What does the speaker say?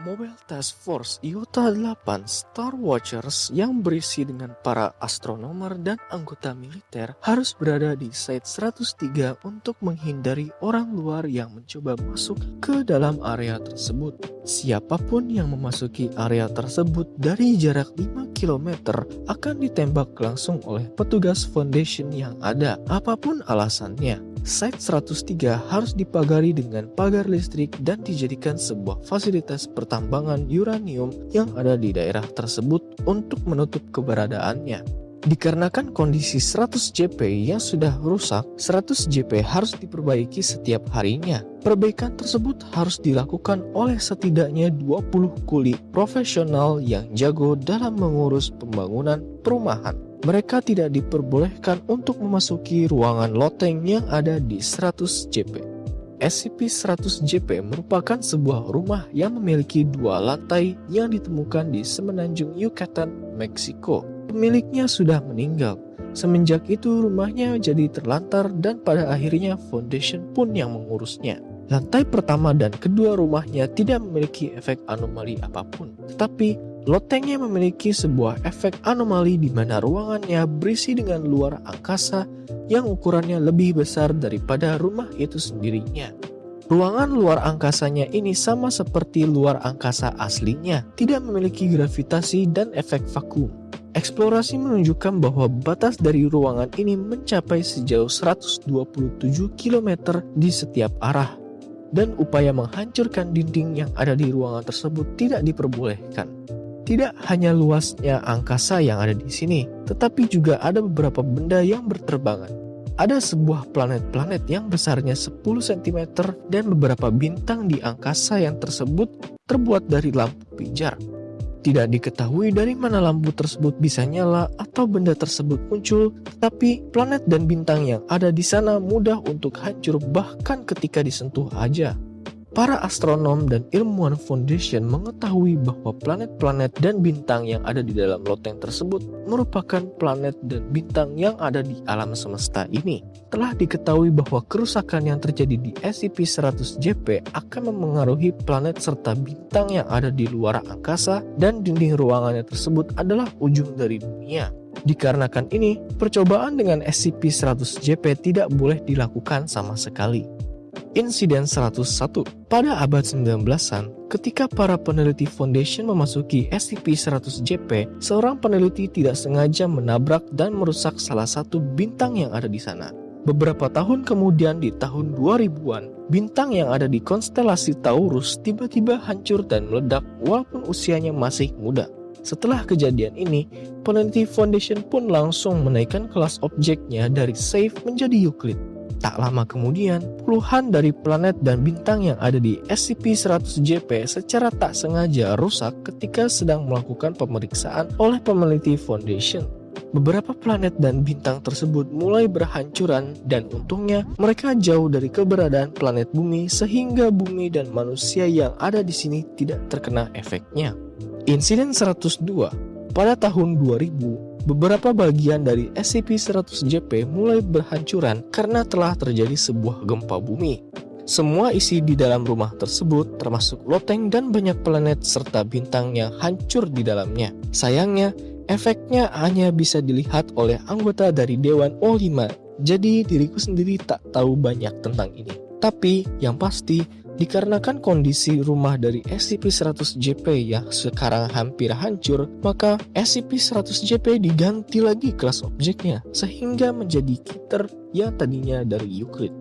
Mobile Task Force Iota 8 Star Watchers yang berisi dengan para astronomer dan anggota militer harus berada di Site 103 untuk menghindari orang luar yang mencoba masuk ke dalam area tersebut. Siapa pun yang memasuki area tersebut dari jarak 5 km akan ditembak langsung oleh petugas Foundation yang ada, apa pun alasannya. Site 103 harus dipagari dengan pagar listrik dan dijadikan sebuah fasilitas pertambangan uranium yang ada di daerah tersebut untuk menutup keberadaannya. Dikarenakan kondisi 100 JP yang sudah rusak, 100 JP harus diperbaiki setiap harinya. Perbaikan tersebut harus dilakukan oleh setidaknya 20 kuli profesional yang jago dalam mengurus pembangunan perumahan mereka tidak diperbolehkan untuk memasuki ruangan loteng yang ada di 100 JP. SCP-100 JP merupakan sebuah rumah yang memiliki dua lantai yang ditemukan di semenanjung Yucatan, Meksiko. Pemiliknya sudah meninggal. Semenjak itu rumahnya jadi terlantar dan pada akhirnya Foundation pun yang mengurusnya. Lantai pertama dan kedua rumahnya tidak memiliki efek anomali apa pun, tetapi lotengnya memiliki sebuah efek anomali di mana ruangannya berisi dengan luar angkasa yang ukurannya lebih besar daripada rumah itu sendirinya. Ruangan luar angkasanya ini sama seperti luar angkasa aslinya, tidak memiliki gravitasi dan efek vakum. Eksplorasi menunjukkan bahwa batas dari ruangan ini mencapai sejauh 127 km di setiap arah dan upaya menghancurkan dinding yang ada di ruangan tersebut tidak diperbolehkan. Tidak hanya luasnya angkasa yang ada di sini, tetapi juga ada beberapa benda yang berterbangan. Ada sebuah planet-planet yang besarnya 10 cm dan beberapa bintang di angkasa yang tersebut terbuat dari lampu pijar. Tidak diketahui dari mana lampu tersebut bisa nyala atau benda tersebut muncul, tetapi planet dan bintang yang ada di sana mudah untuk hancur bahkan ketika disentuh aja. Para astronom dan ilmuwan Foundation mengetahui bahwa planet-planet dan bintang yang ada di dalam loteng tersebut merupakan planet dan bintang yang ada di alam semesta ini. Telah diketahui bahwa kerusakan yang terjadi di SCP-100-JP akan memengaruhi planet serta bintang yang ada di luar angkasa dan dinding ruangannya tersebut adalah ujung dari dunia. Dikarenakan ini, percobaan dengan SCP-100-JP tidak boleh dilakukan sama sekali. Insiden 101 Pada abad 19-an, ketika para peneliti Foundation memasuki SCP-100-JP, seorang peneliti tidak sengaja menabrak dan merusak salah satu bintang yang ada di sana. Beberapa tahun kemudian di tahun 2000-an, bintang yang ada di konstelasi Taurus tiba-tiba hancur dan meledak walaupun usianya masih muda. Setelah kejadian ini, peneliti Foundation pun langsung menaikkan kelas objeknya dari Safe menjadi Euclid. Tak lama kemudian, puluhan dari planet dan bintang yang ada di SCP-100-JP secara tak sengaja rusak ketika sedang melakukan pemeriksaan oleh peneliti Foundation. Beberapa planet dan bintang tersebut mulai berhancuran dan untungnya mereka jauh dari keberadaan planet bumi sehingga bumi dan manusia yang ada di sini tidak terkena efeknya. Insiden 102 pada tahun 2000 beberapa bagian dari SCP-100-JP mulai berhancuran karena telah terjadi sebuah gempa bumi. Semua isi di dalam rumah tersebut termasuk loteng dan banyak planet serta bintang yang hancur di dalamnya. Sayangnya, efeknya hanya bisa dilihat oleh anggota dari Dewan O5, jadi diriku sendiri tak tahu banyak tentang ini. Tapi, yang pasti, Dikarenakan kondisi rumah dari SCP-100-JP yang sekarang hampir hancur, maka SCP-100-JP diganti lagi kelas objeknya, sehingga menjadi Kiter yang tadinya dari Euclid.